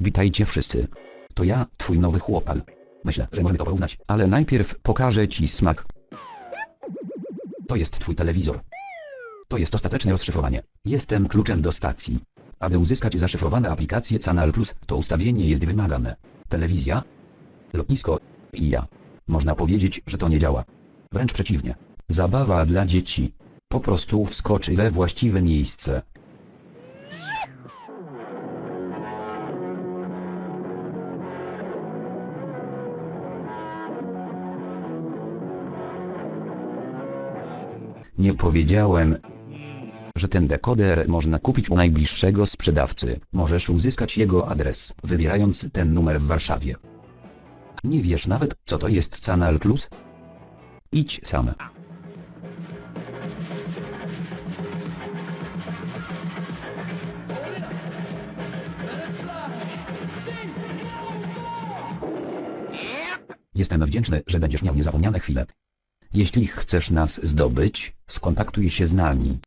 Witajcie wszyscy. To ja, twój nowy chłopak. Myślę, że możemy to porównać, ale najpierw pokażę ci smak. To jest twój telewizor. To jest ostateczne rozszyfrowanie. Jestem kluczem do stacji. Aby uzyskać zaszyfrowane aplikacje Canal Plus, to ustawienie jest wymagane. Telewizja, lotnisko i ja. Można powiedzieć, że to nie działa. Wręcz przeciwnie. Zabawa dla dzieci. Po prostu wskoczy we właściwe miejsce. Nie powiedziałem, że ten dekoder można kupić u najbliższego sprzedawcy. Możesz uzyskać jego adres, wybierając ten numer w Warszawie. Nie wiesz nawet, co to jest Canal Plus? Idź sam. Jestem wdzięczny, że będziesz miał niezapomniane chwile. Jeśli chcesz nas zdobyć, skontaktuj się z nami.